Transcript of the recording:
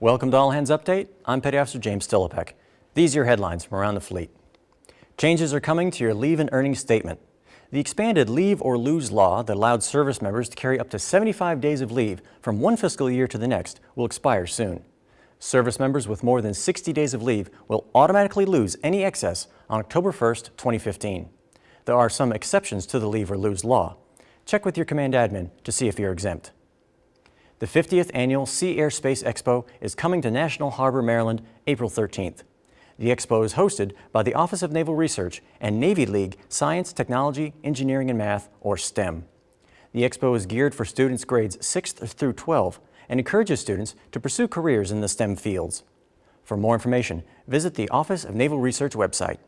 Welcome to All Hands Update. I'm Petty Officer James Stillipek. These are your headlines from around the fleet. Changes are coming to your leave and earnings statement. The expanded leave or lose law that allowed service members to carry up to 75 days of leave from one fiscal year to the next will expire soon. Service members with more than 60 days of leave will automatically lose any excess on October 1st, 2015. There are some exceptions to the leave or lose law. Check with your command admin to see if you're exempt. The 50th Annual Sea Air Space Expo is coming to National Harbor, Maryland, April 13th. The expo is hosted by the Office of Naval Research and Navy League Science, Technology, Engineering, and Math, or STEM. The expo is geared for students grades 6th through 12 and encourages students to pursue careers in the STEM fields. For more information, visit the Office of Naval Research website.